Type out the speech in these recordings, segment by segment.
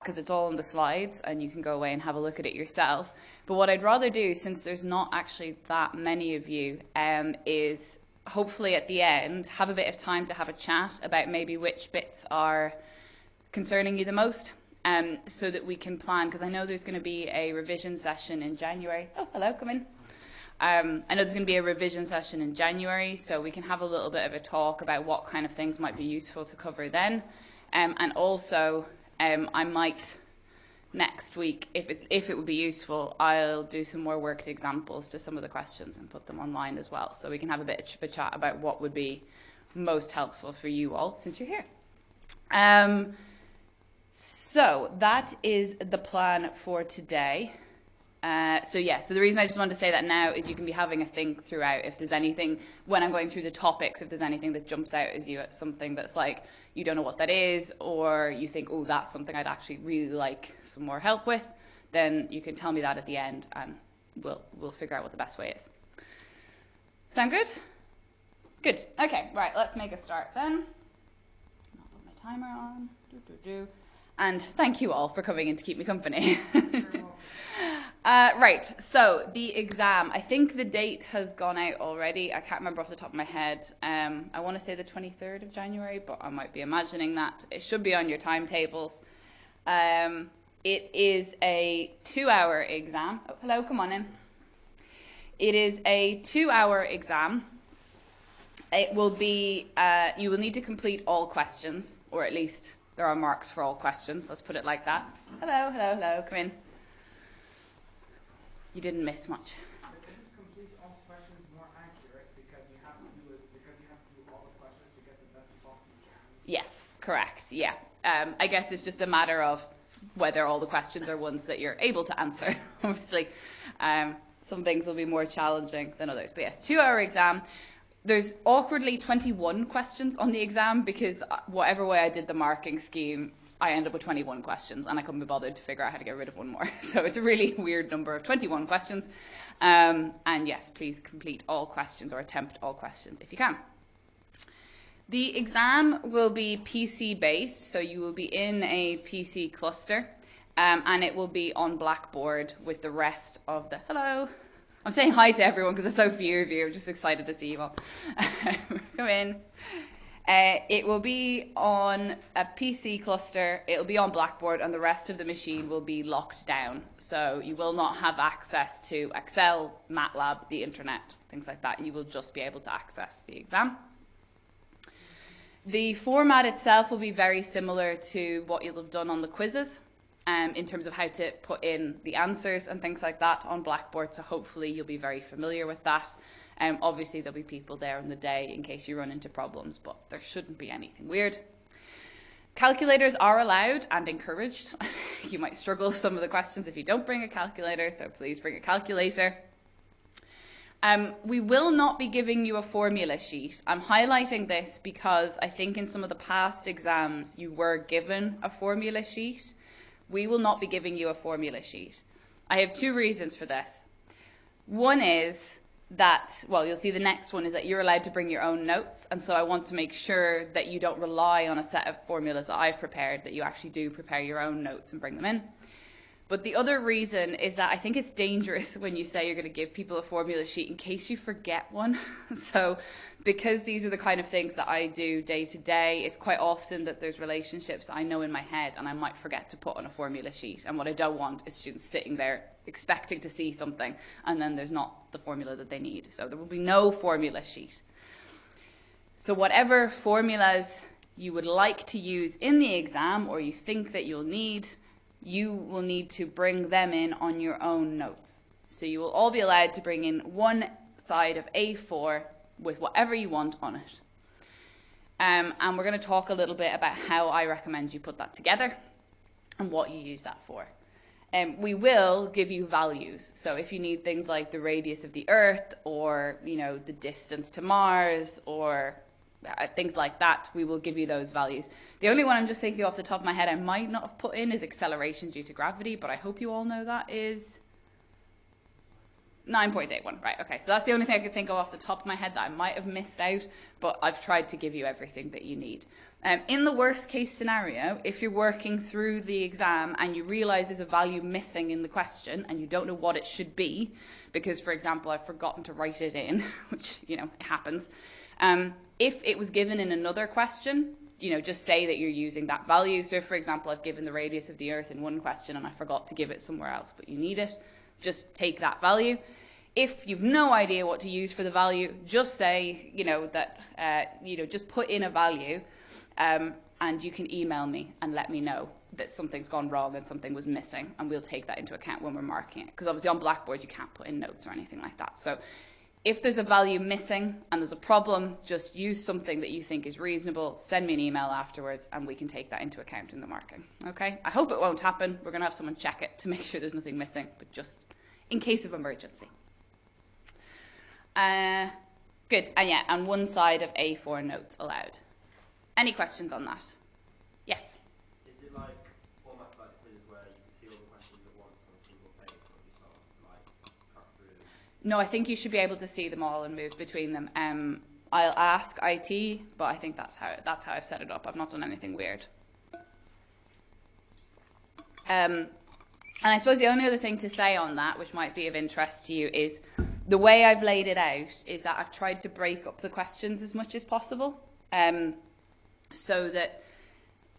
because it's all on the slides and you can go away and have a look at it yourself. But what I'd rather do, since there's not actually that many of you, um, is hopefully at the end have a bit of time to have a chat about maybe which bits are concerning you the most um, so that we can plan, because I know there's going to be a revision session in January. Oh, hello, come in. Um, I know there's going to be a revision session in January, so we can have a little bit of a talk about what kind of things might be useful to cover then. Um, and also, um, I might next week, if it, if it would be useful, I'll do some more worked examples to some of the questions and put them online as well, so we can have a bit of a chat about what would be most helpful for you all since you're here. Um, so that is the plan for today. Uh, so yeah, so the reason I just wanted to say that now is you can be having a think throughout if there's anything, when I'm going through the topics, if there's anything that jumps out as you at something that's like, you don't know what that is, or you think, oh, that's something I'd actually really like some more help with, then you can tell me that at the end and we'll, we'll figure out what the best way is. Sound good? Good. Okay, right, let's make a start then. I'll put my timer on. Do, do, do. And thank you all for coming in to keep me company. Uh, right, so the exam. I think the date has gone out already. I can't remember off the top of my head. Um, I want to say the 23rd of January, but I might be imagining that. It should be on your timetables. Um, it is a two-hour exam. Oh, hello, come on in. It is a two-hour exam. It will be, uh, you will need to complete all questions, or at least there are marks for all questions. Let's put it like that. Hello, hello, hello, come in. You didn't miss much. Yes, correct. Yeah. Um, I guess it's just a matter of whether all the questions are ones that you're able to answer. Obviously, um, some things will be more challenging than others. But yes, two-hour exam. There's awkwardly 21 questions on the exam because uh, whatever way I did the marking scheme, I end up with 21 questions and I couldn't be bothered to figure out how to get rid of one more. So it's a really weird number of 21 questions. Um, and yes, please complete all questions or attempt all questions if you can. The exam will be PC based, so you will be in a PC cluster um, and it will be on Blackboard with the rest of the, hello, I'm saying hi to everyone because there's so few of you, I'm just excited to see you all. Come in. Uh, it will be on a PC cluster, it'll be on Blackboard, and the rest of the machine will be locked down. So you will not have access to Excel, MATLAB, the internet, things like that. You will just be able to access the exam. The format itself will be very similar to what you'll have done on the quizzes um, in terms of how to put in the answers and things like that on Blackboard. So hopefully you'll be very familiar with that. Um, obviously, there'll be people there on the day in case you run into problems, but there shouldn't be anything weird. Calculators are allowed and encouraged. you might struggle with some of the questions if you don't bring a calculator, so please bring a calculator. Um, we will not be giving you a formula sheet. I'm highlighting this because I think in some of the past exams you were given a formula sheet. We will not be giving you a formula sheet. I have two reasons for this. One is that, well, you'll see the next one is that you're allowed to bring your own notes. And so I want to make sure that you don't rely on a set of formulas that I've prepared, that you actually do prepare your own notes and bring them in. But the other reason is that I think it's dangerous when you say you're going to give people a formula sheet in case you forget one. so because these are the kind of things that I do day to day, it's quite often that there's relationships I know in my head and I might forget to put on a formula sheet. And what I don't want is students sitting there expecting to see something and then there's not the formula that they need. So there will be no formula sheet. So whatever formulas you would like to use in the exam or you think that you'll need, you will need to bring them in on your own notes. So you will all be allowed to bring in one side of A4 with whatever you want on it. Um, and we're going to talk a little bit about how I recommend you put that together and what you use that for. Um, we will give you values. So if you need things like the radius of the Earth or, you know, the distance to Mars or things like that, we will give you those values. The only one I'm just thinking off the top of my head I might not have put in is acceleration due to gravity, but I hope you all know that is 9.81. Right, okay, so that's the only thing I could think of off the top of my head that I might have missed out, but I've tried to give you everything that you need. Um, in the worst case scenario, if you're working through the exam and you realise there's a value missing in the question and you don't know what it should be, because, for example, I've forgotten to write it in, which, you know, it happens. Um, if it was given in another question, you know, just say that you're using that value. So for example, I've given the radius of the Earth in one question and I forgot to give it somewhere else, but you need it, just take that value. If you've no idea what to use for the value, just say, you know, that, uh, you know, just put in a value um, and you can email me and let me know that something's gone wrong and something was missing and we'll take that into account when we're marking it. Because obviously on Blackboard you can't put in notes or anything like that. So if there's a value missing and there's a problem, just use something that you think is reasonable, send me an email afterwards and we can take that into account in the marking. Okay? I hope it won't happen. We're going to have someone check it to make sure there's nothing missing, but just in case of emergency. Uh, good. And yeah, and one side of A4 notes allowed. Any questions on that? Yes? Is it like format like quiz where you can see all the questions at once on a single page, or you sort of like track through them? No, I think you should be able to see them all and move between them. Um, I'll ask IT, but I think that's how that's how I've set it up. I've not done anything weird. Um, and I suppose the only other thing to say on that, which might be of interest to you, is the way I've laid it out is that I've tried to break up the questions as much as possible. Um, so that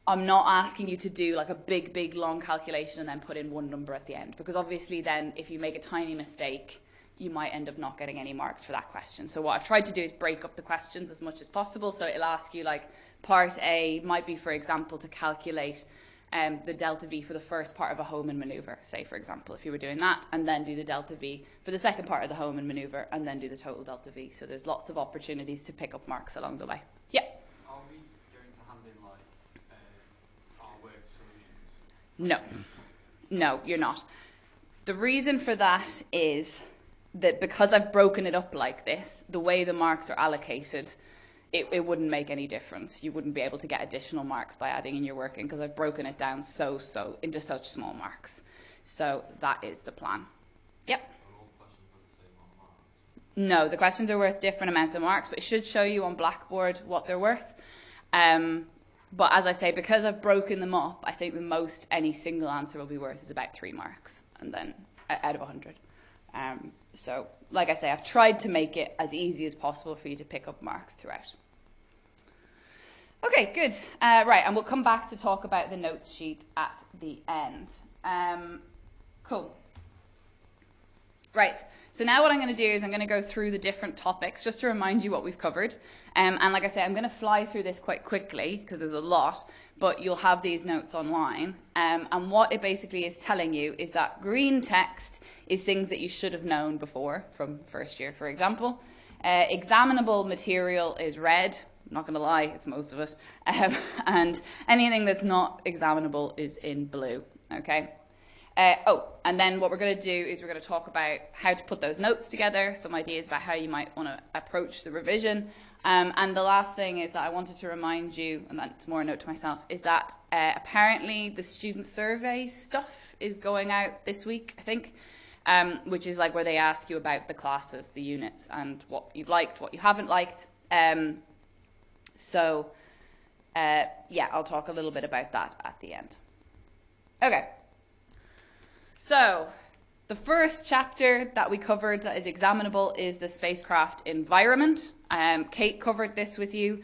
I'm not asking you to do like a big, big, long calculation and then put in one number at the end. Because obviously then if you make a tiny mistake, you might end up not getting any marks for that question. So what I've tried to do is break up the questions as much as possible. So it'll ask you like part A might be, for example, to calculate um, the delta V for the first part of a Hohmann maneuver, say, for example, if you were doing that, and then do the delta V for the second part of the Hohmann maneuver, and then do the total delta V. So there's lots of opportunities to pick up marks along the way. Yeah. Are we going to hand in, like, uh, our work solutions? No, no, you're not. The reason for that is that because I've broken it up like this, the way the marks are allocated, it, it wouldn't make any difference. You wouldn't be able to get additional marks by adding in your working because I've broken it down so, so into such small marks. So that is the plan. Yep. No, the questions are worth different amounts of marks, but it should show you on Blackboard what they're worth. Um, but as I say, because I've broken them up, I think the most any single answer will be worth is about three marks, and then out of 100. Um, so, like I say, I've tried to make it as easy as possible for you to pick up marks throughout. Okay, good. Uh, right, and we'll come back to talk about the notes sheet at the end. Um, cool. Right. So now what I'm going to do is I'm going to go through the different topics just to remind you what we've covered. Um, and like I said, I'm going to fly through this quite quickly because there's a lot, but you'll have these notes online. Um, and what it basically is telling you is that green text is things that you should have known before from first year, for example. Uh, examinable material is red. I'm not going to lie, it's most of it. Um, and anything that's not examinable is in blue. Okay. Uh, oh, and then what we're going to do is we're going to talk about how to put those notes together, some ideas about how you might want to approach the revision. Um, and the last thing is that I wanted to remind you, and that's more a note to myself, is that uh, apparently the student survey stuff is going out this week, I think, um, which is like where they ask you about the classes, the units, and what you've liked, what you haven't liked. Um, so, uh, yeah, I'll talk a little bit about that at the end. Okay. So, the first chapter that we covered that is examinable is the spacecraft environment. Um, Kate covered this with you.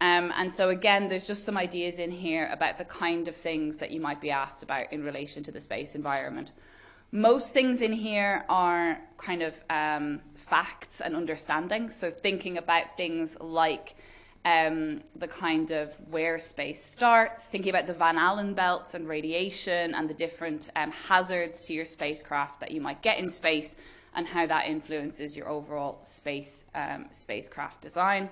Um, and so again, there's just some ideas in here about the kind of things that you might be asked about in relation to the space environment. Most things in here are kind of um, facts and understanding. So thinking about things like um, the kind of where space starts, thinking about the Van Allen belts and radiation and the different um, hazards to your spacecraft that you might get in space and how that influences your overall space um, spacecraft design.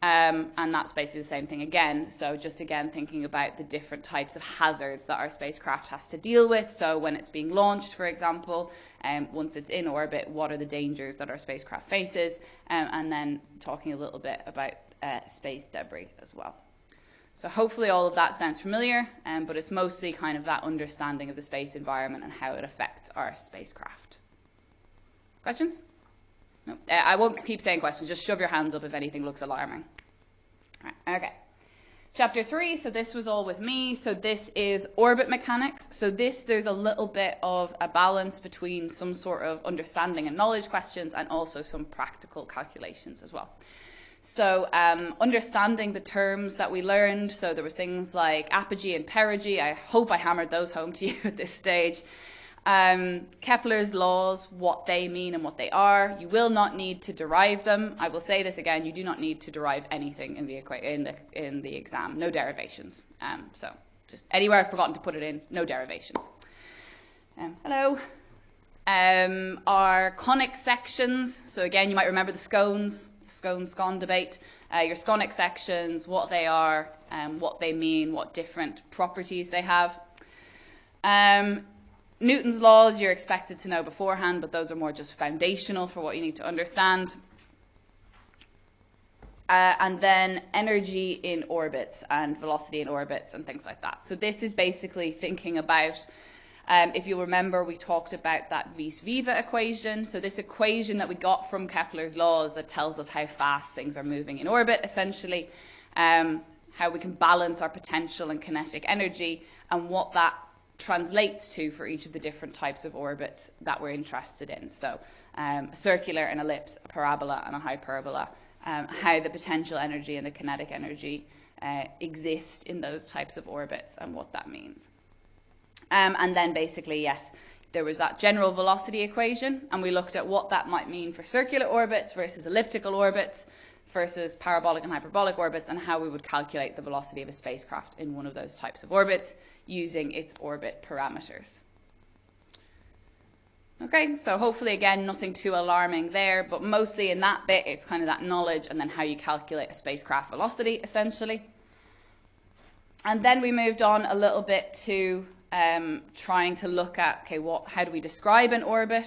Um, and that's basically the same thing again. So just again thinking about the different types of hazards that our spacecraft has to deal with. So when it's being launched, for example, um, once it's in orbit, what are the dangers that our spacecraft faces? Um, and then talking a little bit about uh, space debris as well. So hopefully all of that sounds familiar, um, but it's mostly kind of that understanding of the space environment and how it affects our spacecraft. Questions? No. Uh, I won't keep saying questions, just shove your hands up if anything looks alarming. Right, okay. Chapter three, so this was all with me. So this is orbit mechanics. So this, there's a little bit of a balance between some sort of understanding and knowledge questions and also some practical calculations as well. So um, understanding the terms that we learned, so there was things like apogee and perigee. I hope I hammered those home to you at this stage. Um, Kepler's laws, what they mean and what they are. You will not need to derive them. I will say this again, you do not need to derive anything in the, in the, in the exam, no derivations. Um, so just anywhere I've forgotten to put it in, no derivations. Um, hello. Um, our conic sections, so again, you might remember the scones, scone scone debate, uh, your sconic sections, what they are, um, what they mean, what different properties they have. Um, Newton's laws you're expected to know beforehand, but those are more just foundational for what you need to understand. Uh, and then energy in orbits and velocity in orbits and things like that. So this is basically thinking about, um, if you remember, we talked about that vis-viva equation. So this equation that we got from Kepler's laws that tells us how fast things are moving in orbit, essentially, um, how we can balance our potential and kinetic energy and what that translates to for each of the different types of orbits that we're interested in. So um, circular, an ellipse, a parabola and a hyperbola, um, how the potential energy and the kinetic energy uh, exist in those types of orbits and what that means. Um, and then basically, yes, there was that general velocity equation and we looked at what that might mean for circular orbits versus elliptical orbits versus parabolic and hyperbolic orbits and how we would calculate the velocity of a spacecraft in one of those types of orbits using its orbit parameters. Okay, so hopefully again, nothing too alarming there, but mostly in that bit, it's kind of that knowledge and then how you calculate a spacecraft velocity, essentially. And then we moved on a little bit to um, trying to look at, okay, what, how do we describe an orbit?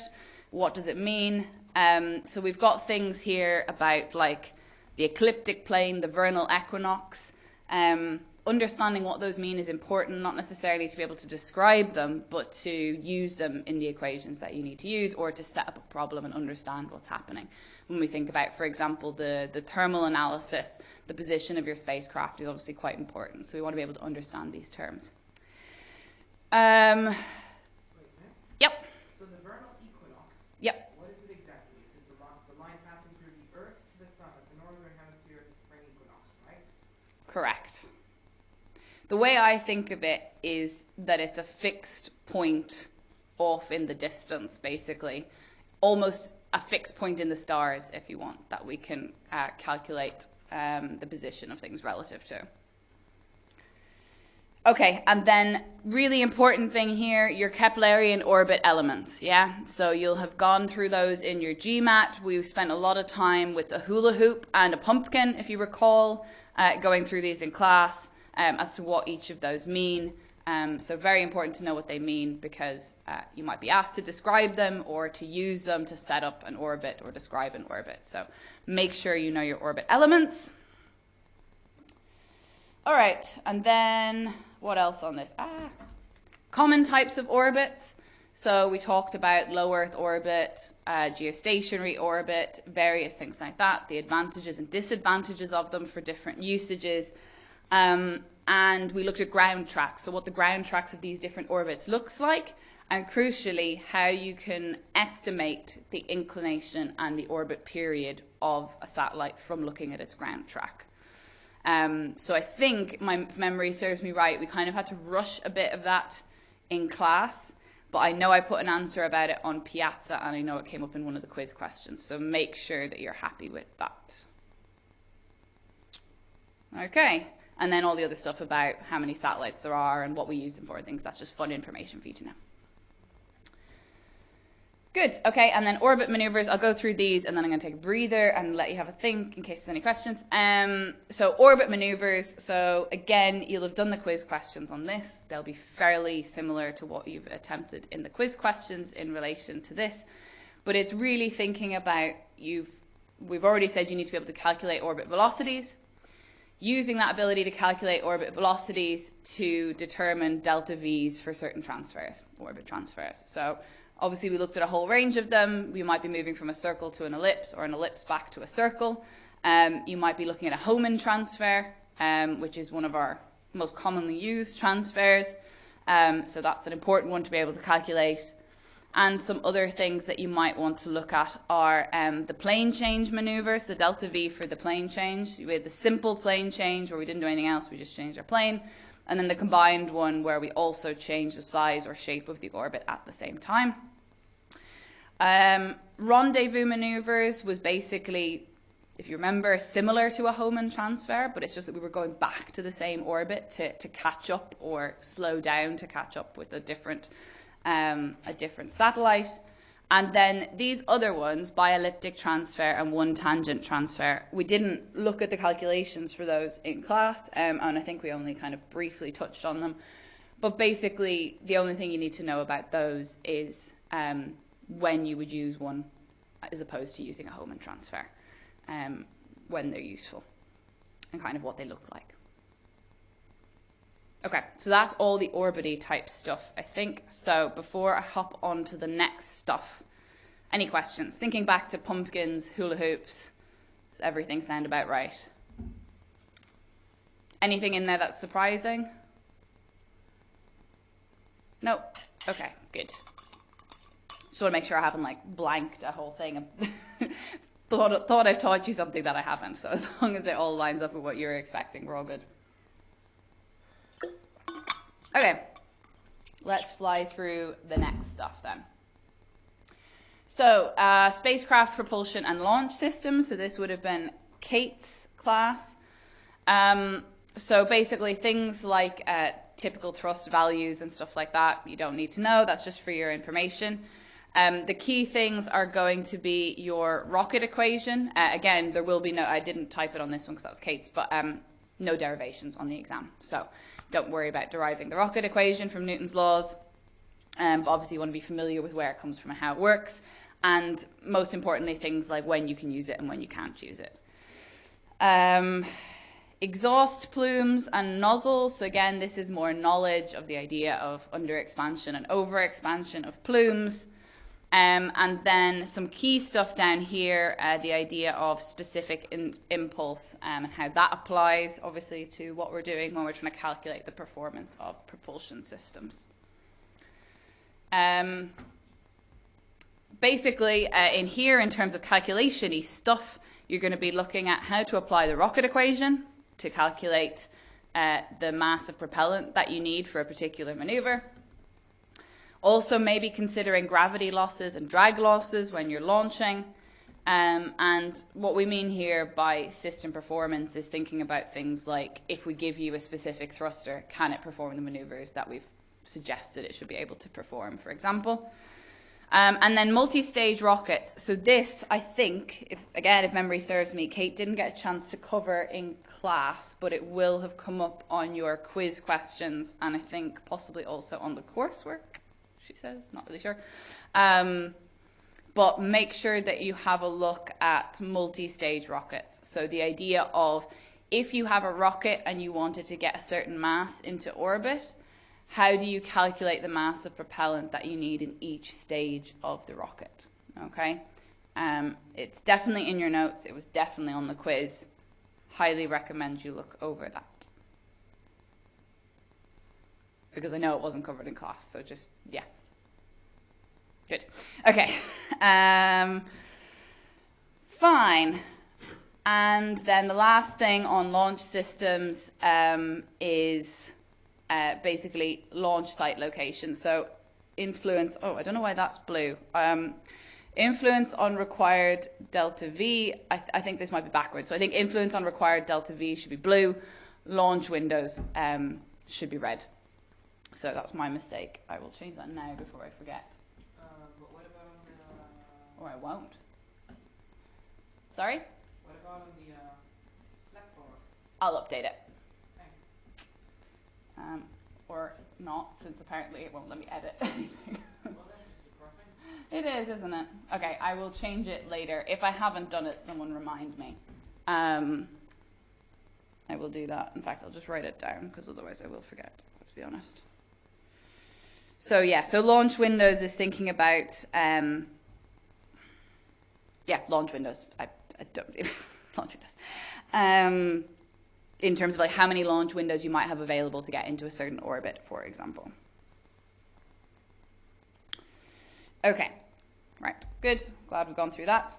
What does it mean? Um, so we've got things here about like the ecliptic plane, the vernal equinox. Um, understanding what those mean is important, not necessarily to be able to describe them, but to use them in the equations that you need to use or to set up a problem and understand what's happening. When we think about, for example, the, the thermal analysis, the position of your spacecraft is obviously quite important. So we want to be able to understand these terms. Um, yep. So the vernal equinox. Yep. What is it exactly? Is it the, the line passing through the Earth to the Sun at the northern hemisphere at the spring equinox, right? Correct. The way I think of it is that it's a fixed point off in the distance, basically. Almost a fixed point in the stars, if you want, that we can uh, calculate um, the position of things relative to. Okay, and then really important thing here, your Keplerian orbit elements, yeah? So you'll have gone through those in your GMAT. We've spent a lot of time with a hula hoop and a pumpkin, if you recall, uh, going through these in class um, as to what each of those mean. Um, so very important to know what they mean because uh, you might be asked to describe them or to use them to set up an orbit or describe an orbit. So make sure you know your orbit elements. All right, and then what else on this? Ah, common types of orbits. So we talked about low Earth orbit, uh, geostationary orbit, various things like that, the advantages and disadvantages of them for different usages. Um, and we looked at ground tracks, so what the ground tracks of these different orbits looks like, and crucially, how you can estimate the inclination and the orbit period of a satellite from looking at its ground track. Um, so I think, my memory serves me right, we kind of had to rush a bit of that in class, but I know I put an answer about it on Piazza, and I know it came up in one of the quiz questions, so make sure that you're happy with that. Okay and then all the other stuff about how many satellites there are and what we use them for and things. That's just fun information for you to know. Good, okay, and then orbit maneuvers, I'll go through these and then I'm gonna take a breather and let you have a think in case there's any questions. Um, so orbit maneuvers, so again, you'll have done the quiz questions on this. They'll be fairly similar to what you've attempted in the quiz questions in relation to this, but it's really thinking about, you've, we've already said you need to be able to calculate orbit velocities, using that ability to calculate orbit velocities to determine delta V's for certain transfers, orbit transfers. So obviously we looked at a whole range of them. We might be moving from a circle to an ellipse or an ellipse back to a circle. Um, you might be looking at a Hohmann transfer um, which is one of our most commonly used transfers. Um, so that's an important one to be able to calculate. And some other things that you might want to look at are um, the plane change maneuvers, the delta V for the plane change. We had the simple plane change where we didn't do anything else, we just changed our plane. And then the combined one where we also change the size or shape of the orbit at the same time. Um, rendezvous maneuvers was basically, if you remember, similar to a Hohmann transfer, but it's just that we were going back to the same orbit to, to catch up or slow down to catch up with a different um, a different satellite. And then these other ones, bi-elliptic transfer and one tangent transfer, we didn't look at the calculations for those in class, um, and I think we only kind of briefly touched on them. But basically, the only thing you need to know about those is um, when you would use one as opposed to using a Hohmann transfer, um, when they're useful, and kind of what they look like. Okay, so that's all the orbity type stuff, I think. So before I hop on to the next stuff, any questions? Thinking back to pumpkins, hula hoops, does everything sound about right? Anything in there that's surprising? No? Okay, good. Just want to make sure I haven't like blanked a whole thing. thought, thought I've taught you something that I haven't. So as long as it all lines up with what you're expecting, we're all good. Okay, let's fly through the next stuff then. So, uh, spacecraft propulsion and launch systems. So this would have been Kate's class. Um, so basically things like uh, typical thrust values and stuff like that, you don't need to know. That's just for your information. Um, the key things are going to be your rocket equation. Uh, again, there will be no, I didn't type it on this one because that was Kate's, but um, no derivations on the exam. So don't worry about deriving the rocket equation from Newton's laws. Um, obviously you want to be familiar with where it comes from and how it works. And most importantly, things like when you can use it and when you can't use it. Um, exhaust plumes and nozzles. So again, this is more knowledge of the idea of under expansion and over expansion of plumes. Um, and then some key stuff down here, uh, the idea of specific in impulse um, and how that applies, obviously, to what we're doing when we're trying to calculate the performance of propulsion systems. Um, basically, uh, in here, in terms of calculation-y stuff, you're going to be looking at how to apply the rocket equation to calculate uh, the mass of propellant that you need for a particular maneuver. Also, maybe considering gravity losses and drag losses when you're launching. Um, and what we mean here by system performance is thinking about things like if we give you a specific thruster, can it perform the maneuvers that we've suggested it should be able to perform, for example. Um, and then multi-stage rockets. So this, I think, if again, if memory serves me, Kate didn't get a chance to cover in class, but it will have come up on your quiz questions and I think possibly also on the coursework she says, not really sure. Um, but make sure that you have a look at multi-stage rockets. So the idea of if you have a rocket and you wanted to get a certain mass into orbit, how do you calculate the mass of propellant that you need in each stage of the rocket? Okay, um, it's definitely in your notes. It was definitely on the quiz. Highly recommend you look over that. because I know it wasn't covered in class. So just, yeah. Good. Okay. Um, fine. And then the last thing on launch systems um, is uh, basically launch site location. So influence, oh, I don't know why that's blue. Um, influence on required delta V, I, th I, think this might be backwards. So I think influence on required delta V should be blue, launch windows um, should be red. So that's my mistake. I will change that now before I forget. Uh, but what about on the, Or I won't. Sorry? what about on the, uh, blackboard? I'll update it. Thanks. Um, or not, since apparently it won't let me edit anything. Well, that's just depressing. it is, isn't it? Okay, I will change it later. If I haven't done it, someone remind me. Um, I will do that. In fact, I'll just write it down because otherwise I will forget. Let's be honest. So yeah, so launch windows is thinking about, um, yeah, launch windows. I, I don't, launch windows. Um, in terms of like how many launch windows you might have available to get into a certain orbit, for example. Okay, right, good. Glad we've gone through that.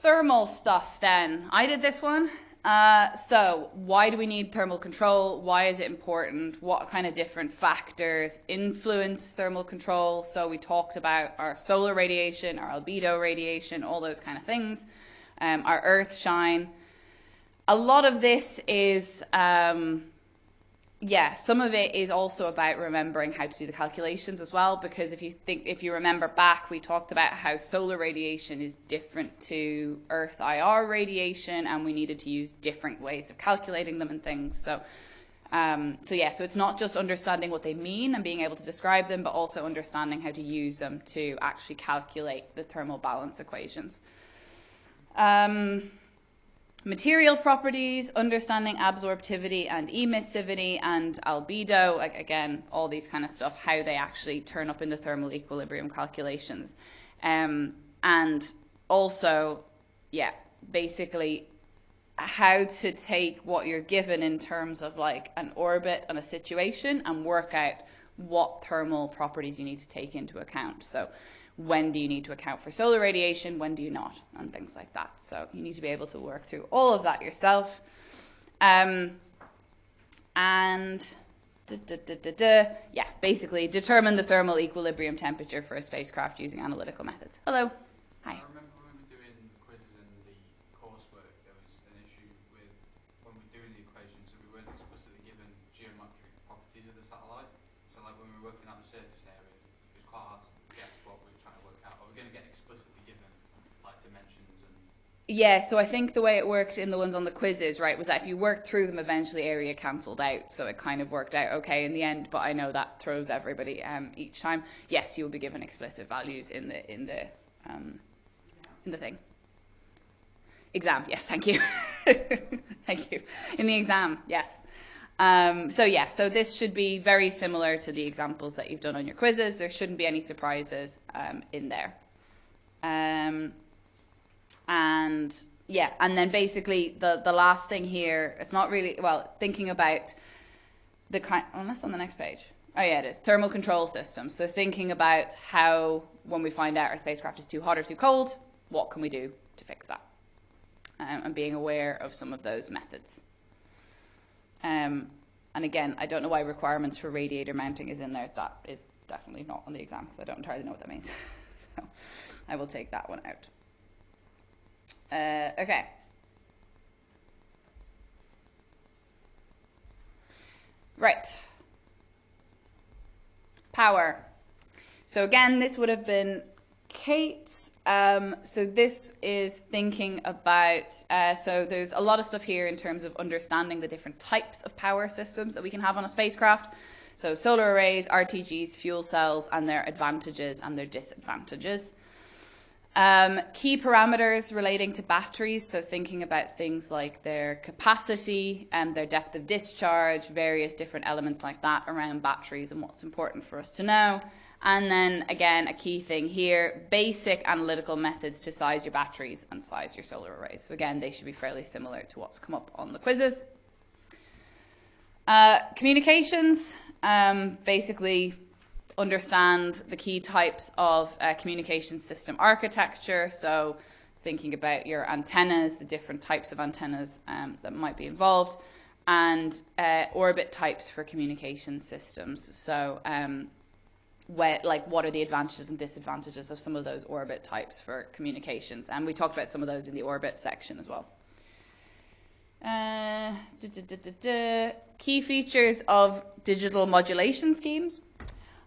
Thermal stuff then. I did this one. Uh, so, why do we need thermal control? Why is it important? What kind of different factors influence thermal control? So, we talked about our solar radiation, our albedo radiation, all those kind of things, um, our earth shine. A lot of this is um, yeah, some of it is also about remembering how to do the calculations as well, because if you think, if you remember back, we talked about how solar radiation is different to Earth IR radiation, and we needed to use different ways of calculating them and things. So, um, so yeah, so it's not just understanding what they mean and being able to describe them, but also understanding how to use them to actually calculate the thermal balance equations. Um, material properties, understanding absorptivity and emissivity and albedo, again, all these kind of stuff, how they actually turn up in the thermal equilibrium calculations. Um, and also, yeah, basically how to take what you're given in terms of like an orbit and a situation and work out what thermal properties you need to take into account. So when do you need to account for solar radiation, when do you not, and things like that. So you need to be able to work through all of that yourself. Um, and da, da, da, yeah, basically determine the thermal equilibrium temperature for a spacecraft using analytical methods. Hello. Yeah, so I think the way it worked in the ones on the quizzes, right, was that if you worked through them, eventually area cancelled out. So it kind of worked out okay in the end, but I know that throws everybody um, each time. Yes, you will be given explicit values in the in the um, in the thing. Exam, yes, thank you. thank you. In the exam, yes. Um, so yeah, so this should be very similar to the examples that you've done on your quizzes. There shouldn't be any surprises um, in there. And yeah, and then basically the the last thing here, it's not really well thinking about the kind. Unless on the next page. Oh yeah, it is thermal control systems. So thinking about how when we find out our spacecraft is too hot or too cold, what can we do to fix that, um, and being aware of some of those methods. Um, and again, I don't know why requirements for radiator mounting is in there. That is definitely not on the exam because I don't entirely know what that means. so I will take that one out. Uh, okay. Right. Power. So again, this would have been Kate's. Um, so this is thinking about, uh, so there's a lot of stuff here in terms of understanding the different types of power systems that we can have on a spacecraft. So solar arrays, RTGs, fuel cells, and their advantages and their disadvantages. Um, key parameters relating to batteries, so thinking about things like their capacity and their depth of discharge, various different elements like that around batteries and what's important for us to know. And then again, a key thing here, basic analytical methods to size your batteries and size your solar arrays. So again, they should be fairly similar to what's come up on the quizzes. Uh, communications, um, basically understand the key types of uh, communication system architecture. So thinking about your antennas, the different types of antennas um, that might be involved, and uh, orbit types for communication systems. So um, where, like what are the advantages and disadvantages of some of those orbit types for communications. And we talked about some of those in the orbit section as well. Uh, da, da, da, Key features of digital modulation schemes.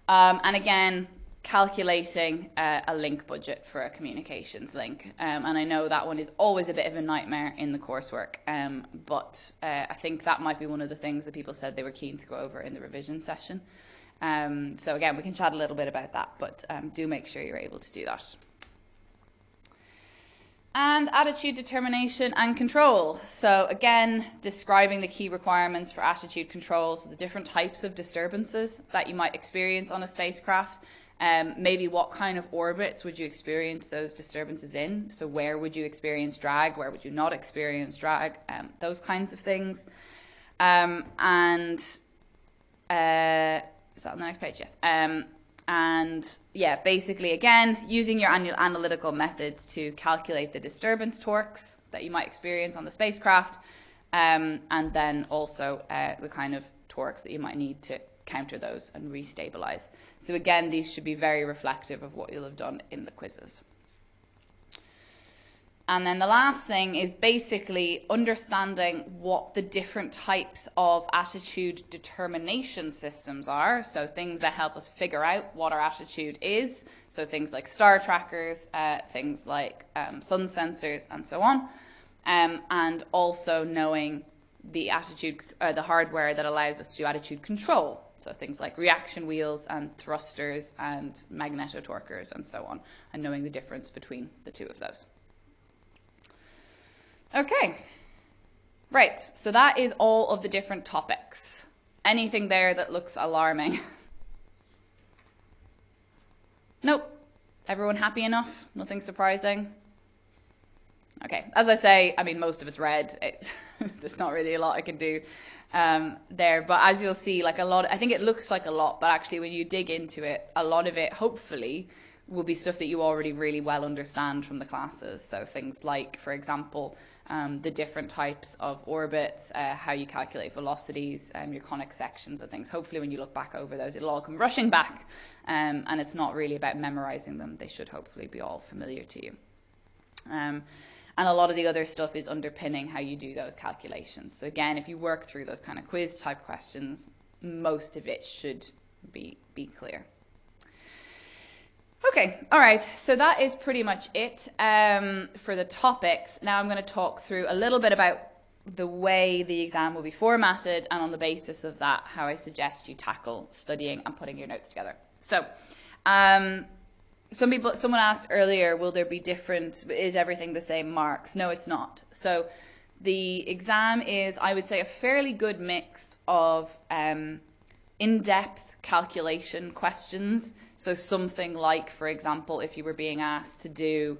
Um, and again, calculating uh, a link budget for a communications link. Um, and I know that one is always a bit of a nightmare in the coursework, um, but uh, I think that might be one of the things that people said they were keen to go over in the revision session. Um, so again, we can chat a little bit about that, but um, do make sure you're able to do that and attitude determination and control. So again, describing the key requirements for attitude control, so the different types of disturbances that you might experience on a spacecraft, Um, maybe what kind of orbits would you experience those disturbances in? So where would you experience drag? Where would you not experience drag? Um, those kinds of things. Um, and uh, is that on the next page? Yes. And yeah, basically, again, using your annual analytical methods to calculate the disturbance torques that you might experience on the spacecraft, um, and then also uh, the kind of torques that you might need to counter those and restabilize. So again, these should be very reflective of what you'll have done in the quizzes. And then the last thing is basically understanding what the different types of attitude determination systems are. So things that help us figure out what our attitude is. So things like star trackers, uh, things like um, sun sensors, and so on. Um, and also knowing the attitude, uh, the hardware that allows us to do attitude control. So things like reaction wheels and thrusters and magnetotorquers and so on, and knowing the difference between the two of those. Okay, right, so that is all of the different topics. Anything there that looks alarming? nope. Everyone happy enough? Nothing surprising? Okay, as I say, I mean, most of it's red. It, there's not really a lot I can do um, there. But as you'll see, like a lot, I think it looks like a lot, but actually when you dig into it, a lot of it, hopefully, will be stuff that you already really well understand from the classes. So things like, for example, um, the different types of orbits, uh, how you calculate velocities, um, your conic sections and things. Hopefully when you look back over those, it'll all come rushing back. Um, and it's not really about memorizing them. They should hopefully be all familiar to you. Um, and a lot of the other stuff is underpinning how you do those calculations. So again, if you work through those kind of quiz type questions, most of it should be, be clear. Okay, all right, so that is pretty much it um, for the topics. Now I'm going to talk through a little bit about the way the exam will be formatted and on the basis of that, how I suggest you tackle studying and putting your notes together. So, um, some people, someone asked earlier, will there be different, is everything the same marks? No, it's not. So the exam is, I would say, a fairly good mix of um, in-depth calculation questions. So something like, for example, if you were being asked to do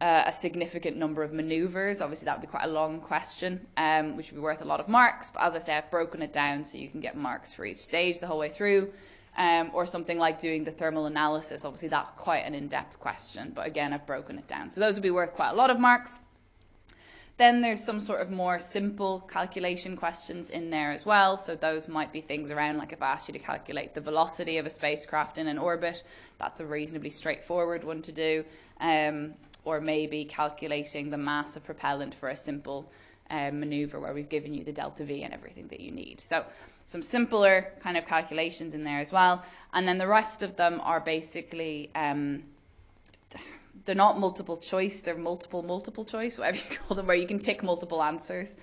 uh, a significant number of maneuvers, obviously that would be quite a long question, um, which would be worth a lot of marks. But as I say, I've broken it down so you can get marks for each stage the whole way through. Um, or something like doing the thermal analysis. Obviously, that's quite an in-depth question, but again, I've broken it down. So those would be worth quite a lot of marks. Then there's some sort of more simple calculation questions in there as well. So those might be things around like if I asked you to calculate the velocity of a spacecraft in an orbit, that's a reasonably straightforward one to do. Um, or maybe calculating the mass of propellant for a simple um, maneuver where we've given you the delta V and everything that you need. So some simpler kind of calculations in there as well. And then the rest of them are basically um, they're not multiple choice, they're multiple, multiple choice, whatever you call them, where you can tick multiple answers.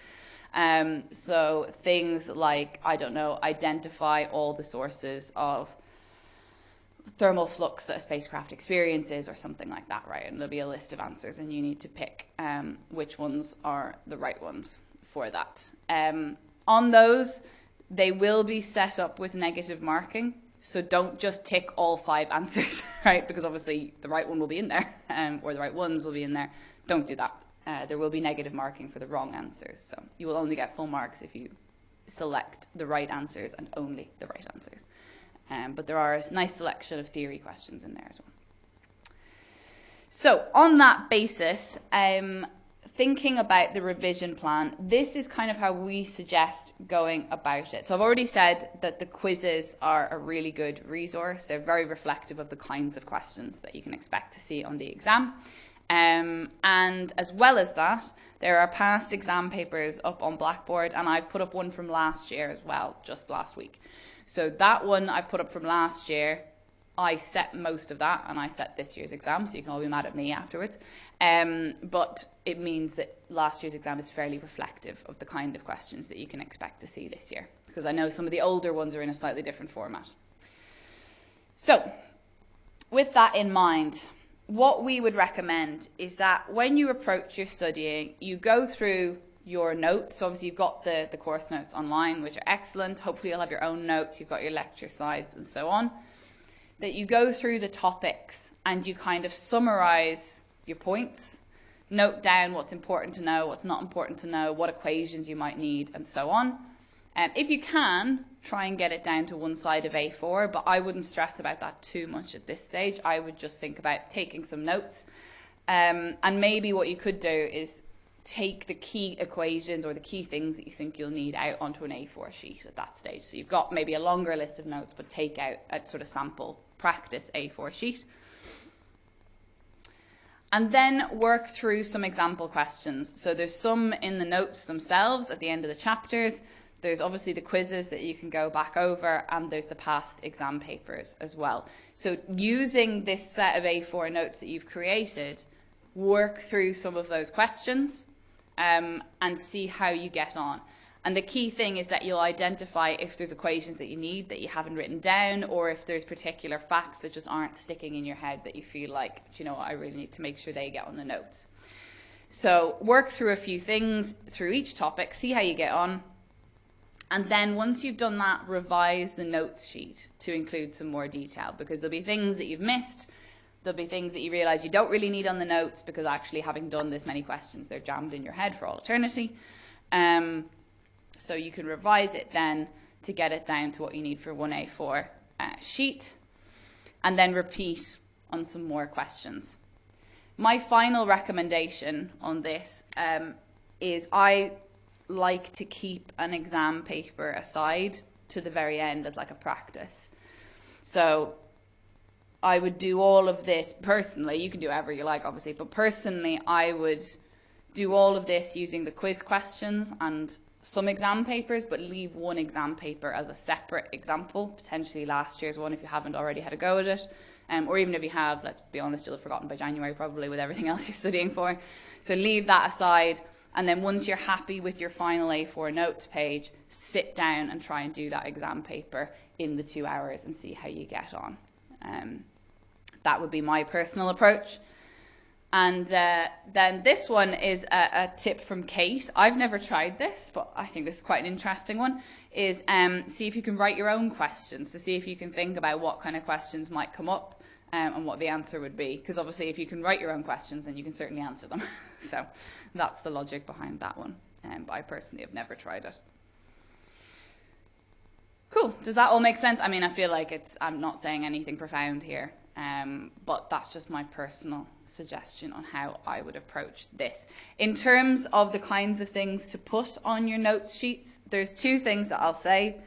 Um, so things like, I don't know, identify all the sources of thermal flux that a spacecraft experiences or something like that, right? And there'll be a list of answers and you need to pick um, which ones are the right ones for that. Um, on those, they will be set up with negative marking. So don't just tick all five answers, right? Because obviously the right one will be in there, um, or the right ones will be in there. Don't do that. Uh, there will be negative marking for the wrong answers. So you will only get full marks if you select the right answers and only the right answers. Um, but there are a nice selection of theory questions in there as well. So on that basis, um, thinking about the revision plan, this is kind of how we suggest going about it. So I've already said that the quizzes are a really good resource. They're very reflective of the kinds of questions that you can expect to see on the exam. Um, and as well as that, there are past exam papers up on Blackboard, and I've put up one from last year as well, just last week. So that one I've put up from last year I set most of that and I set this year's exam, so you can all be mad at me afterwards. Um, but it means that last year's exam is fairly reflective of the kind of questions that you can expect to see this year, because I know some of the older ones are in a slightly different format. So, with that in mind, what we would recommend is that when you approach your studying, you go through your notes. Obviously you've got the, the course notes online, which are excellent. Hopefully you'll have your own notes, you've got your lecture slides and so on that you go through the topics and you kind of summarize your points, note down what's important to know, what's not important to know, what equations you might need, and so on. And um, if you can, try and get it down to one side of A4, but I wouldn't stress about that too much at this stage. I would just think about taking some notes. Um, and maybe what you could do is take the key equations or the key things that you think you'll need out onto an A4 sheet at that stage. So you've got maybe a longer list of notes, but take out a sort of sample practice A4 sheet. And then work through some example questions. So there's some in the notes themselves at the end of the chapters. There's obviously the quizzes that you can go back over and there's the past exam papers as well. So using this set of A4 notes that you've created, work through some of those questions um, and see how you get on. And the key thing is that you'll identify if there's equations that you need that you haven't written down or if there's particular facts that just aren't sticking in your head that you feel like, you know what, I really need to make sure they get on the notes. So work through a few things through each topic, see how you get on. And then once you've done that, revise the notes sheet to include some more detail because there'll be things that you've missed. There'll be things that you realize you don't really need on the notes because actually having done this many questions, they're jammed in your head for all eternity. Um, so you can revise it then to get it down to what you need for 1A4 uh, sheet and then repeat on some more questions. My final recommendation on this um, is I like to keep an exam paper aside to the very end as like a practice. So I would do all of this personally. You can do whatever you like, obviously, but personally, I would do all of this using the quiz questions and some exam papers, but leave one exam paper as a separate example, potentially last year's one if you haven't already had a go at it. Um, or even if you have, let's be honest, you'll have forgotten by January probably with everything else you're studying for. So leave that aside. And then once you're happy with your final A4 notes page, sit down and try and do that exam paper in the two hours and see how you get on. Um, that would be my personal approach. And uh, then this one is a, a, tip from Kate. I've never tried this, but I think this is quite an interesting one. Is um, see if you can write your own questions to see if you can think about what kind of questions might come up um, and what the answer would be. Because obviously, if you can write your own questions, then you can certainly answer them. so that's the logic behind that one. Um, but I personally have never tried it. Cool. Does that all make sense? I mean, I feel like it's. I'm not saying anything profound here. Um, but that's just my personal suggestion on how I would approach this. In terms of the kinds of things to put on your notes sheets, there's two things that I'll say.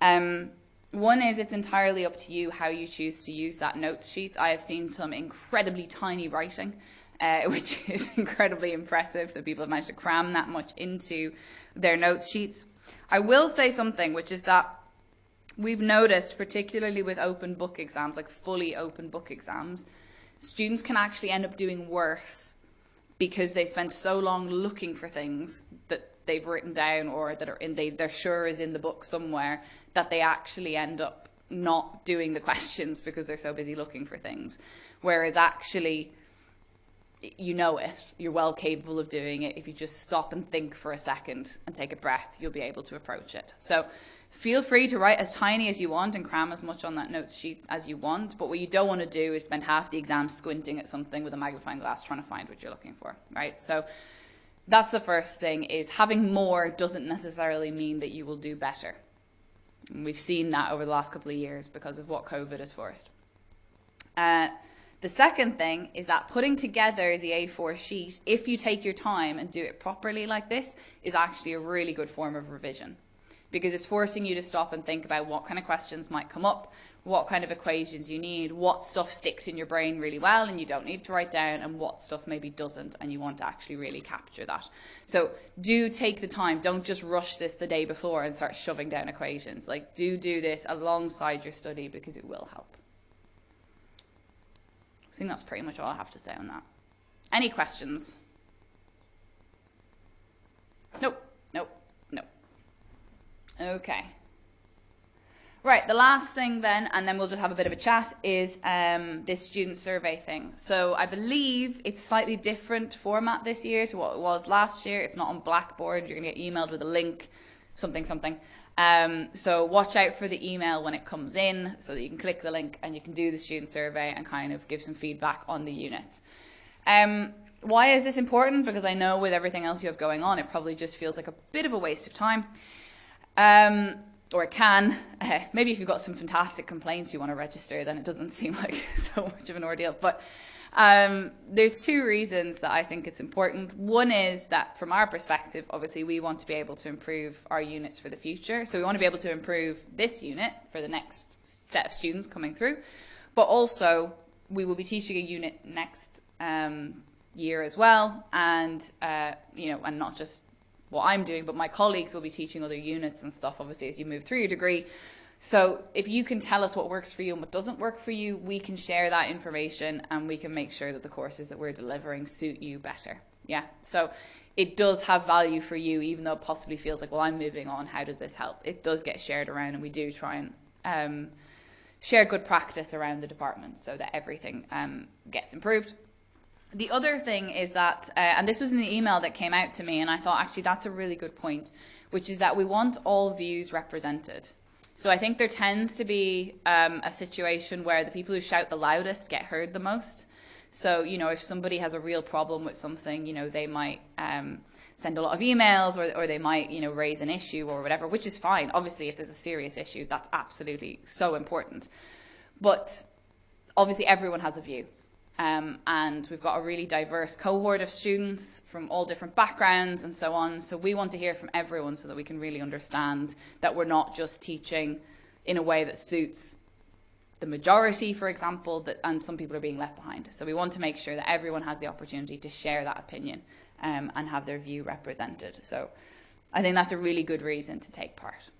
Um, one is it's entirely up to you how you choose to use that notes sheet. I have seen some incredibly tiny writing, uh, which is incredibly impressive that people have managed to cram that much into their notes sheets. I will say something, which is that we've noticed, particularly with open book exams, like fully open book exams, students can actually end up doing worse because they spend so long looking for things that they've written down or that are in they, they're sure is in the book somewhere that they actually end up not doing the questions because they're so busy looking for things. Whereas actually, you know it, you're well capable of doing it. If you just stop and think for a second and take a breath, you'll be able to approach it. So Feel free to write as tiny as you want and cram as much on that notes sheet as you want, but what you don't want to do is spend half the exam squinting at something with a magnifying glass trying to find what you're looking for, right? So that's the first thing is having more doesn't necessarily mean that you will do better. And we've seen that over the last couple of years because of what COVID has forced. Uh, the second thing is that putting together the A4 sheet, if you take your time and do it properly like this, is actually a really good form of revision because it's forcing you to stop and think about what kind of questions might come up, what kind of equations you need, what stuff sticks in your brain really well and you don't need to write down, and what stuff maybe doesn't and you want to actually really capture that. So do take the time. Don't just rush this the day before and start shoving down equations. Like do do this alongside your study because it will help. I think that's pretty much all I have to say on that. Any questions? Nope. Okay. Right, the last thing then, and then we'll just have a bit of a chat, is um, this student survey thing. So I believe it's slightly different format this year to what it was last year. It's not on Blackboard. You're going to get emailed with a link, something, something. Um, so watch out for the email when it comes in so that you can click the link and you can do the student survey and kind of give some feedback on the units. Um, why is this important? Because I know with everything else you have going on, it probably just feels like a bit of a waste of time. Um, or it can. Uh, maybe if you've got some fantastic complaints you want to register, then it doesn't seem like so much of an ordeal. But um, there's two reasons that I think it's important. One is that from our perspective, obviously we want to be able to improve our units for the future. So we want to be able to improve this unit for the next set of students coming through. But also we will be teaching a unit next um, year as well. And, uh, you know, and not just what I'm doing, but my colleagues will be teaching other units and stuff, obviously, as you move through your degree. So if you can tell us what works for you and what doesn't work for you, we can share that information and we can make sure that the courses that we're delivering suit you better. Yeah. So it does have value for you, even though it possibly feels like, well, I'm moving on. How does this help? It does get shared around and we do try and um, share good practice around the department so that everything um, gets improved. The other thing is that, uh, and this was in the email that came out to me, and I thought actually that's a really good point, which is that we want all views represented. So I think there tends to be um, a situation where the people who shout the loudest get heard the most. So, you know, if somebody has a real problem with something, you know, they might um, send a lot of emails or, or they might, you know, raise an issue or whatever, which is fine. Obviously, if there's a serious issue, that's absolutely so important. But obviously, everyone has a view. Um, and we've got a really diverse cohort of students from all different backgrounds and so on. So we want to hear from everyone so that we can really understand that we're not just teaching in a way that suits the majority, for example, that, and some people are being left behind. So we want to make sure that everyone has the opportunity to share that opinion um, and have their view represented. So I think that's a really good reason to take part.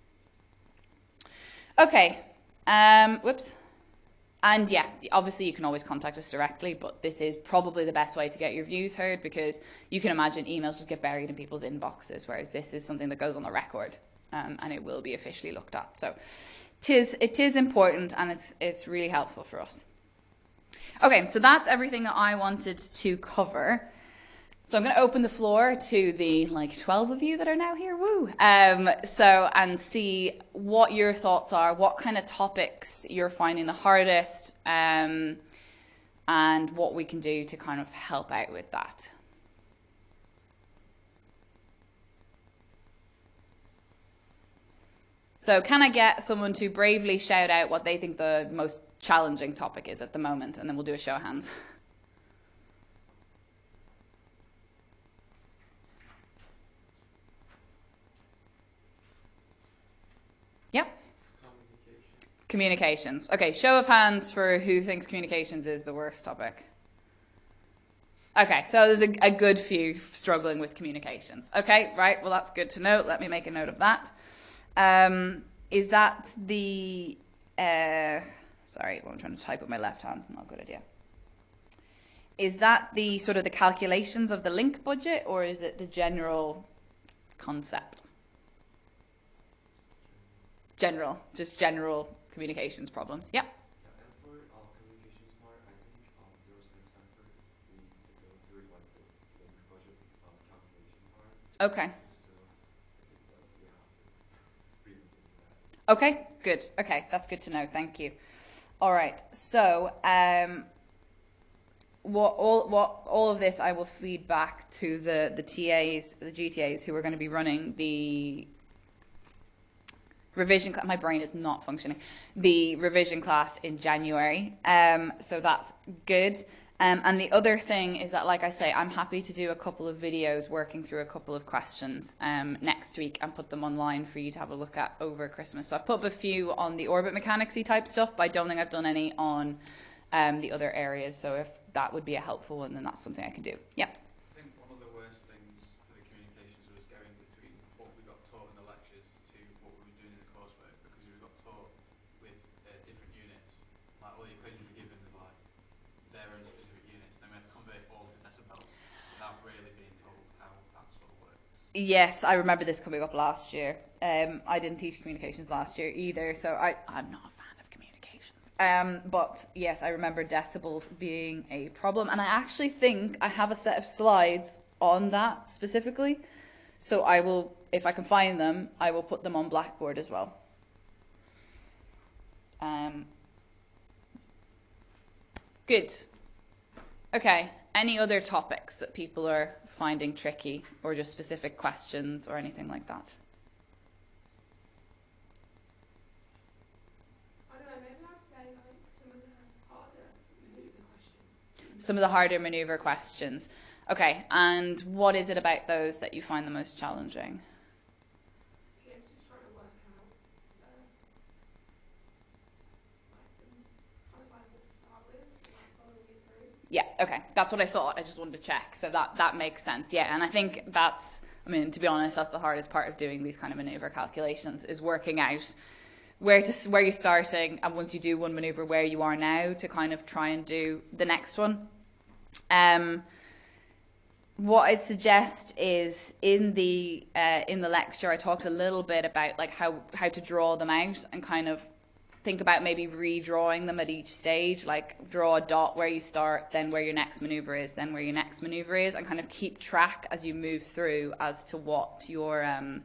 Okay, um, whoops. And yeah, obviously you can always contact us directly, but this is probably the best way to get your views heard because you can imagine emails just get buried in people's inboxes, whereas this is something that goes on the record um, and it will be officially looked at. So it is, it is important and it's, it's really helpful for us. Okay, so that's everything that I wanted to cover. So I'm going to open the floor to the like 12 of you that are now here, woo. Um, so, and see what your thoughts are, what kind of topics you're finding the hardest, um, and what we can do to kind of help out with that. So can I get someone to bravely shout out what they think the most challenging topic is at the moment, and then we'll do a show of hands. Yep. Communication. Communications. Okay, show of hands for who thinks communications is the worst topic. Okay, so there's a, a, good few struggling with communications. Okay, right, well, that's good to know. Let me make a note of that. Um, is that the. Uh, sorry, I'm trying to type with my left hand. Not a good idea. Is that the sort of the calculations of the link budget, or is it the general concept? general, just general communications problems. Yeah. Yeah, for communications part, I think there was time for we need to go through like the link budget calculation part. Okay. So I think that we have to read into that. Okay, good. Okay, that's good to know. Thank you. All right. So, um, what all what all of this I will feed back to the the TAs, the GTAs who are going to be running the revision my brain is not functioning. The revision class in January um so that's good. Um, and the other thing is that like I say I'm happy to do a couple of videos working through a couple of questions um next week and put them online for you to have a look at over Christmas. So I've put up a few on the orbit mechanicsy type stuff but I don't think I've done any on um the other areas. So if that would be a helpful one then that's something I can do. Yeah I think one of the worst things for the communications was going between what we got taught in the lectures to what we were doing in the coursework because we got taught with uh, different units. Like all the equations were given as like their own specific units, then we had to convert it all to decibels without really being told how that sort of works. Yes, I remember this coming up last year. Um, I didn't teach communications last year either, so I, I'm not a fan of communications. Um, but yes, I remember decibels being a problem, and I actually think I have a set of slides on that specifically. So I will if I can find them, I will put them on Blackboard as well. Um, good. Okay. Any other topics that people are finding tricky, or just specific questions, or anything like that? I don't know, maybe I'd say like some of the harder maneuver questions. Some of the harder maneuver questions. Okay, and what is it about those that you find the most challenging? I guess just trying to work out uh, like the kind of like what to start with, and, like following it through. Yeah, okay. That's what I thought. I just wanted to check. So that that makes sense. Yeah, and I think that's I mean, to be honest, that's the hardest part of doing these kind of maneuver calculations is working out where to where you're starting and once you do one maneuver where you are now to kind of try and do the next one. Um what I'd suggest is in the uh, in the lecture I talked a little bit about like how how to draw them out and kind of think about maybe redrawing them at each stage like draw a dot where you start then where your next maneuver is then where your next maneuver is and kind of keep track as you move through as to what your um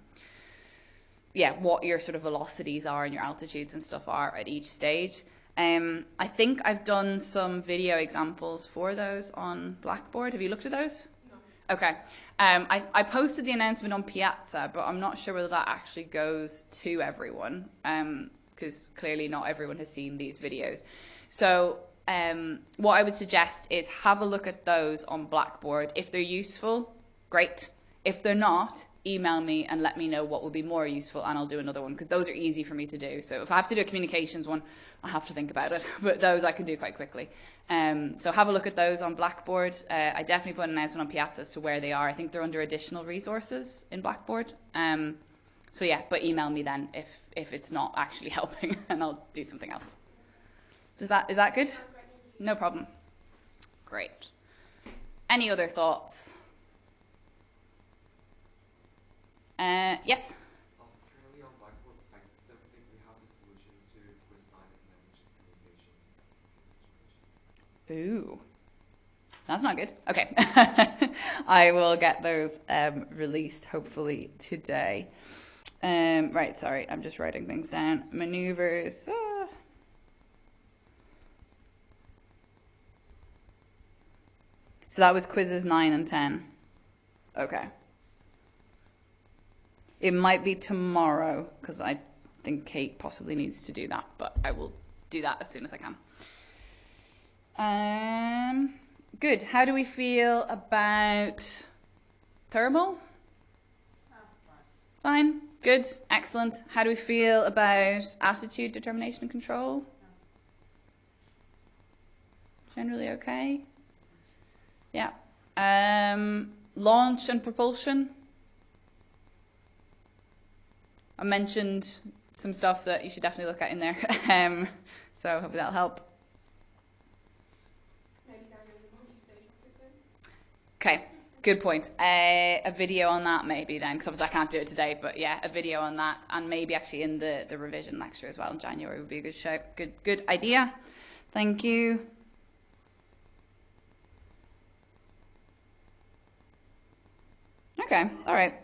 yeah what your sort of velocities are and your altitudes and stuff are at each stage. Um I think I've done some video examples for those on Blackboard. Have you looked at those? Okay. Um, I, I posted the announcement on Piazza, but I'm not sure whether that actually goes to everyone because clearly not everyone has seen these videos. So um, what I would suggest is have a look at those on Blackboard. If they're useful, great. If they're not, email me and let me know what would be more useful and I'll do another one because those are easy for me to do. So if I have to do a communications one, I have to think about it, but those I can do quite quickly. Um, so have a look at those on Blackboard. Uh, I definitely put an announcement on Piazza as to where they are. I think they're under additional resources in Blackboard. Um, so yeah, but email me then if if it's not actually helping, and I'll do something else. Is that is that good? Sounds great, thank you. No problem. Great. Any other thoughts? Uh, yes. Um, currently on Blackboard, I don't think we have the solutions to quiz nine and ten, which is communication. Ooh. That's not good. Okay. I will get those um, released hopefully today. Um, right, sorry, I'm just writing things down. Maneuvers. ah. So that was quizzes 9 and 10. Okay. It might be tomorrow because I think Kate possibly needs to do that, but I will do that as soon as I can. Um, good. How do we feel about thermal? Ah, fine. Good. Excellent. How do we feel about attitude, determination, and control? Generally okay. Yeah. Um, launch and propulsion. I mentioned some stuff that you should definitely look at in there. um, so hopefully that'll help. Maybe going over the multi-stage rocket then. Okay, good point. Uh, a video on that maybe then, because obviously I can't do it today, but yeah, a video on that, and maybe actually in the, the revision lecture as well in January would be a good show. Good, good idea. Thank you. Okay, all right.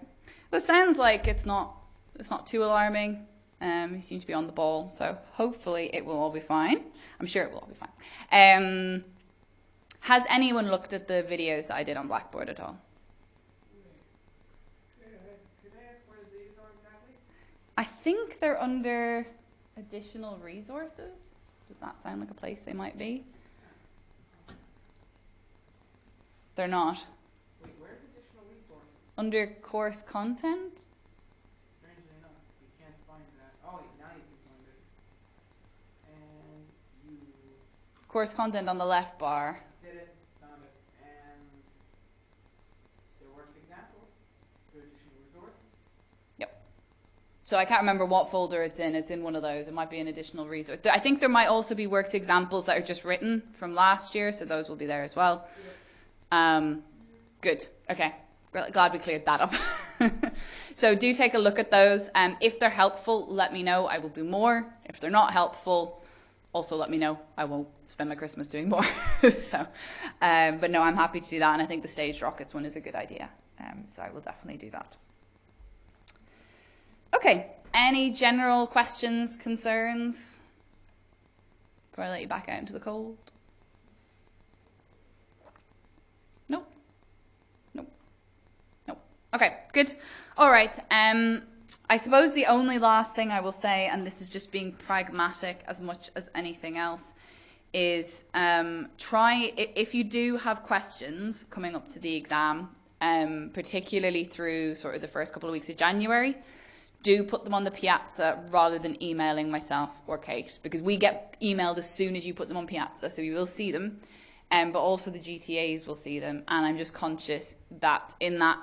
Well, it sounds like it's not it's not too alarming. Um, you seem to be on the ball, so hopefully it will all be fine. I'm sure it will all be fine. Um, has anyone looked at the videos that I did on Blackboard at all? I, could I ask where the datas are exactly? I think they're under additional resources. Does that sound like a place they might be? They're not. Wait, where's additional resources? Under course content? Strangely enough, we can't find that. Oh, wait, now you can find it. And you Course content on the left bar. did it, found it, and there worked examples. There additional resources. So I can't remember what folder it's in. It's in one of those. It might be an additional resource. I think there might also be worked examples that are just written from last year, so those will be there as well. Um, good. Okay. Glad we cleared that up. so do take a look at those. Um, if they're helpful, let me know. I will do more. If they're not helpful, also let me know. I won't spend my Christmas doing more. so, um, but no, I'm happy to do that, and I think the staged rockets one is a good idea. Um, so I will definitely do that. Okay, any general questions, concerns before I let you back out into the cold? Nope. Nope. Nope. Okay, good. All right. Um, I suppose the only last thing I will say, and this is just being pragmatic as much as anything else, is um, try if you do have questions coming up to the exam, um, particularly through sort of the first couple of weeks of January, do put them on the piazza rather than emailing myself or Kate because we get emailed as soon as you put them on piazza, so you will see them. Um, but also the GTAs will see them, and I'm just conscious that in that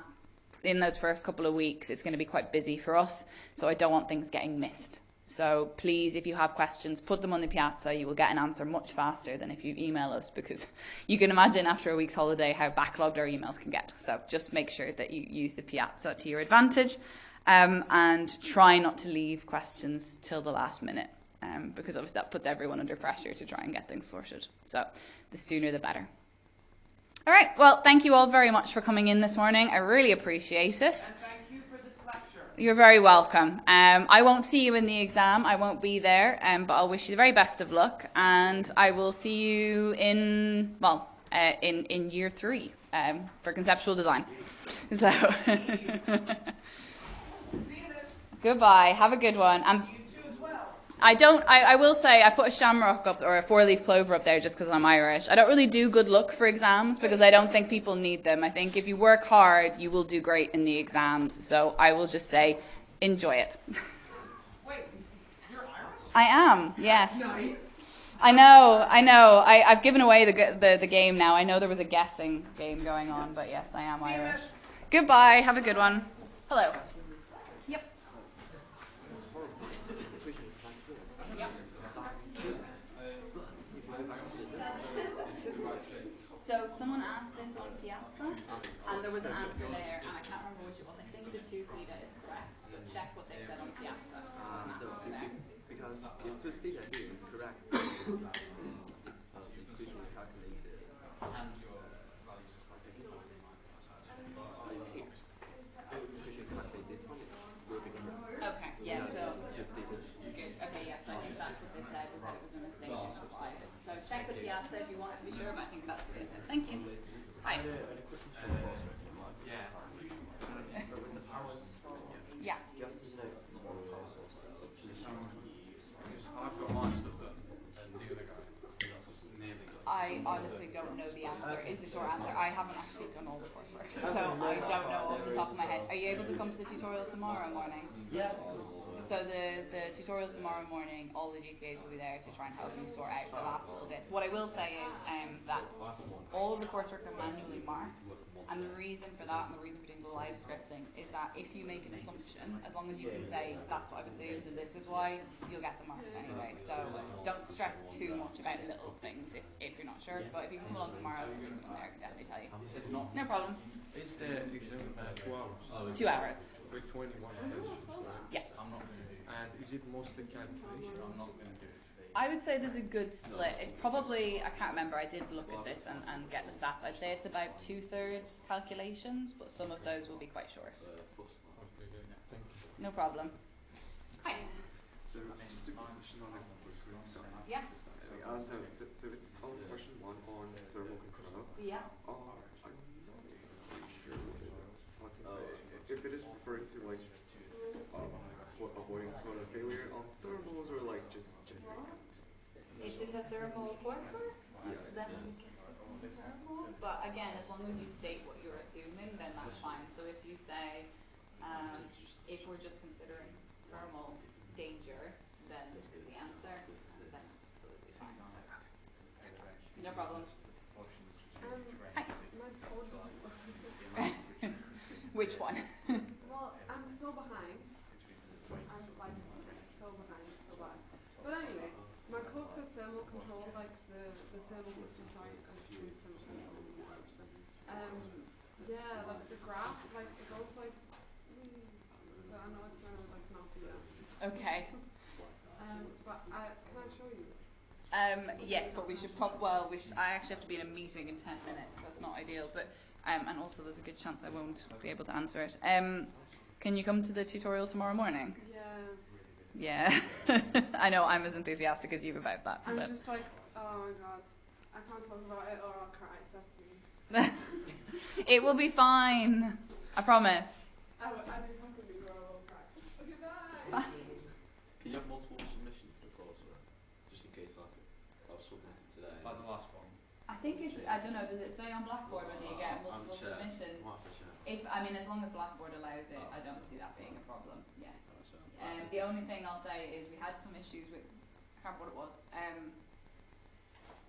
in those first couple of weeks it's going to be quite busy for us, so I don't want things getting missed. So please, if you have questions, put them on the piazza. You will get an answer much faster than if you email us because you can imagine after a week's holiday how backlogged our emails can get. So just make sure that you use the piazza to your advantage um, and try not to leave questions till the last minute um, because obviously that puts everyone under pressure to try and get things sorted. So the sooner the better. All right, well, thank you all very much for coming in this morning. I really appreciate it. Thank you for this lecture. You're very welcome. Um, I won't see you in the exam. I won't be there, um, but I'll wish you the very best of luck, and I will see you in well uh, in in year three um, for conceptual design. So See you this. Goodbye. Have a good one. And You too as well. I don't. I, I will say I put a shamrock up or a four-leaf clover up there just because I'm Irish. I don't really do good luck for exams because I don't think people need them. I think if you work hard, you will do great in the exams. So I will just say, enjoy it. Wait, you're Irish? I am. Yes. Nice. I know, I know. I, I've given away the, the the game now. I know there was a guessing game going on, but yes, I am See Irish. Goodbye. Have a good one. Hello. Yep. Yep. So someone asked this on Piazza, and there was an answer there, and I can't remember which it was. I think the two theta is correct, but check what they said on Piazza. Uh, There's an so answer there. because if two theta here is correct, uh, the equation we calculated And your values just like is here. And the equation we calculate this one will be correct. Okay. Yeah. So. The theta. Good. Okay, yes, I think that's what they said, was that it was a mistake in the slide. So check with Piazza if you want to be sure, but I think that's what they said. Thank you. Hi. yeah. Yeah. You have to know Because I've got my stuff done, and the other guy, he's nearly done. I honestly don't know the answer, is the short answer. I haven't actually done all the coursework, so I don't know off the top of my head. Are you able to come to the tutorial tomorrow morning? Yeah. So the, the tutorials tomorrow morning, all the GTAs will be there to try and help you sort out the last little bits. What I will say is um, that all of the coursework are manually marked, and the reason for that and the reason for doing the live scripting is that if you make an assumption, as long as you can say that's what I've assumed and this is why, you'll get the marks anyway. So don't stress too much about little things if, if you're not sure. But if you can come along tomorrow, there's someone there who can definitely tell you. No problem. Is there exam uh, two hours? Two hours. With 21 questions, right? Yeah. I'm not going to do it. And is it mostly calculation? I'm not going to do it. I would say there's a good split. It's probably, I can't remember, I did look at this and, and get the stats. I'd say it's about two thirds calculations, but some of those will be quite short. Okay, good. Thank you. No problem. Hi. So just a question on. Yeah. Uh, so, so, so it's on question one on thermal control. Yeah. Uh, I'm not pretty sure what it's talking about. If it is referring to like for avoiding total failure on thermals or like just generic. It's in the thermal coursework, Yeah. then thermal. But again, as long as you state what you're assuming, then that's fine. So if you say, um, if we're just considering thermal danger, then this is the answer, then absolutely fine. No problem. Um, Hi. my phone doesn't work. Which one? Well, I'm so behind. I'm like so behind, so bad. But anyway, my code for thermal control, like the, the thermal system, sorry, I'm doing thermal control. Um, yeah, like the graph, like it goes like, mm, but I know it's gonna like not that. Okay. Um, but I, can I show you? Um, yes, but we should prob, well, we should, I actually have to be in a meeting in ten minutes, that's not ideal, but, um, and also there's a good chance I won't be able to answer it. Um, Can you come to the tutorial tomorrow morning? Yeah. Yeah. I know I'm as enthusiastic as you about that. I'm But just like, oh my god. I can't talk about it or I'll cry, so please. it will be fine. I promise. I, w- I do have to be or I will cry. Okay, bye. Can you have multiple submissions for the coursework? Just in case like I've submitted today. Like the last one. I think it's, I don't know, does it say on Blackboard whether you get I'll multiple submissions? Might have to check. If, I mean, as long as Blackboard allows it, I don't see that being a problem, yeah. Alright, so- Um, the only thing I'll say is we had some issues with, I can't remember what it was, um,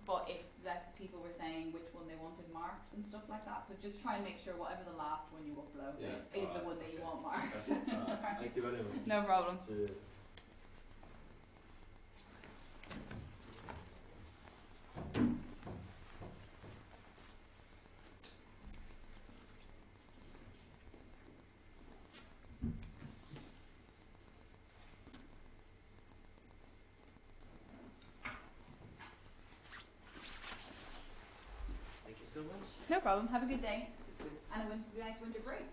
but if that people were saying which one they wanted marked and stuff like that, so just try and make sure whatever the last one you upload Yeah, is, is the one that you want marked. Alright, Thank you very much. No problem. Cheers. Thank you so much. No problem. Have a good day. And a nice winter break.